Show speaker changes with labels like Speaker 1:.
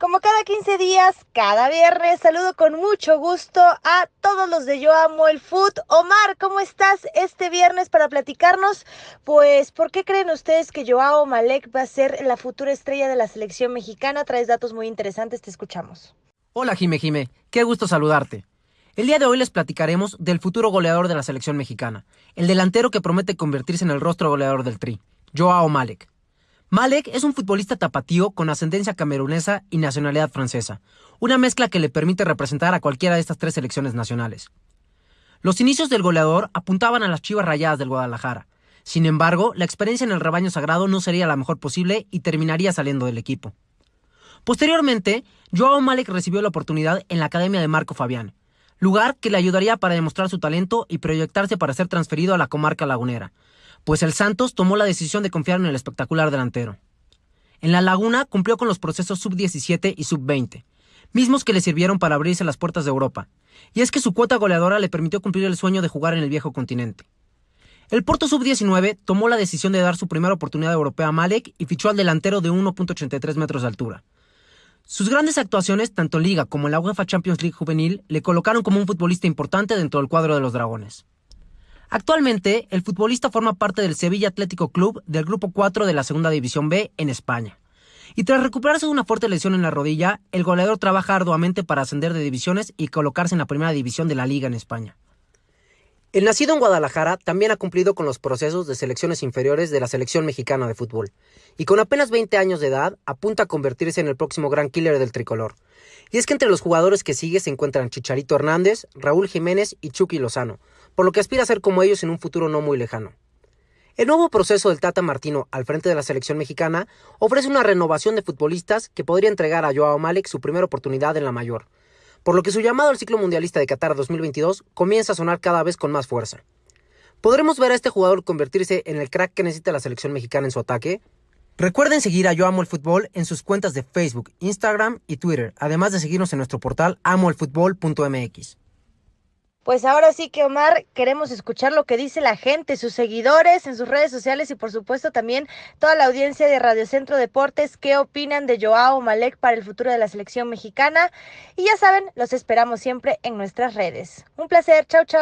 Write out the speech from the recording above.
Speaker 1: Como cada 15 días, cada viernes, saludo con mucho gusto a todos los de Yo Amo el Food. Omar, ¿cómo estás este viernes para platicarnos? Pues, ¿por qué creen ustedes que Joao Malek va a ser la futura estrella de la selección mexicana? Traes datos muy interesantes, te escuchamos.
Speaker 2: Hola Jime Jime, qué gusto saludarte. El día de hoy les platicaremos del futuro goleador de la selección mexicana, el delantero que promete convertirse en el rostro goleador del Tri, Joao Malek. Malek es un futbolista tapatío con ascendencia camerunesa y nacionalidad francesa, una mezcla que le permite representar a cualquiera de estas tres selecciones nacionales. Los inicios del goleador apuntaban a las chivas rayadas del Guadalajara. Sin embargo, la experiencia en el rebaño sagrado no sería la mejor posible y terminaría saliendo del equipo. Posteriormente, Joao Malek recibió la oportunidad en la Academia de Marco Fabián, lugar que le ayudaría para demostrar su talento y proyectarse para ser transferido a la comarca lagunera, pues el Santos tomó la decisión de confiar en el espectacular delantero. En la Laguna cumplió con los procesos sub-17 y sub-20, mismos que le sirvieron para abrirse las puertas de Europa, y es que su cuota goleadora le permitió cumplir el sueño de jugar en el viejo continente. El Porto Sub-19 tomó la decisión de dar su primera oportunidad europea a Malek y fichó al delantero de 1.83 metros de altura. Sus grandes actuaciones, tanto en Liga como en la UEFA Champions League juvenil, le colocaron como un futbolista importante dentro del cuadro de los Dragones. Actualmente, el futbolista forma parte del Sevilla Atlético Club del Grupo 4 de la Segunda División B en España. Y tras recuperarse de una fuerte lesión en la rodilla, el goleador trabaja arduamente para ascender de divisiones y colocarse en la primera división de la liga en España. El nacido en Guadalajara también ha cumplido con los procesos de selecciones inferiores de la selección mexicana de fútbol, y con apenas 20 años de edad apunta a convertirse en el próximo gran killer del tricolor. Y es que entre los jugadores que sigue se encuentran Chicharito Hernández, Raúl Jiménez y Chucky Lozano, por lo que aspira a ser como ellos en un futuro no muy lejano. El nuevo proceso del Tata Martino al frente de la selección mexicana ofrece una renovación de futbolistas que podría entregar a Joao Malek su primera oportunidad en la mayor, por lo que su llamado al ciclo mundialista de Qatar 2022 comienza a sonar cada vez con más fuerza. ¿Podremos ver a este jugador convertirse en el crack que necesita la selección mexicana en su ataque? Recuerden seguir a Yo Amo el Fútbol en sus cuentas de Facebook, Instagram y Twitter, además de seguirnos en nuestro portal amoelfutbol.mx.
Speaker 1: Pues ahora sí que Omar, queremos escuchar lo que dice la gente, sus seguidores en sus redes sociales y por supuesto también toda la audiencia de Radio Centro Deportes, qué opinan de Joao Malek para el futuro de la selección mexicana. Y ya saben, los esperamos siempre en nuestras redes. Un placer, chao chao.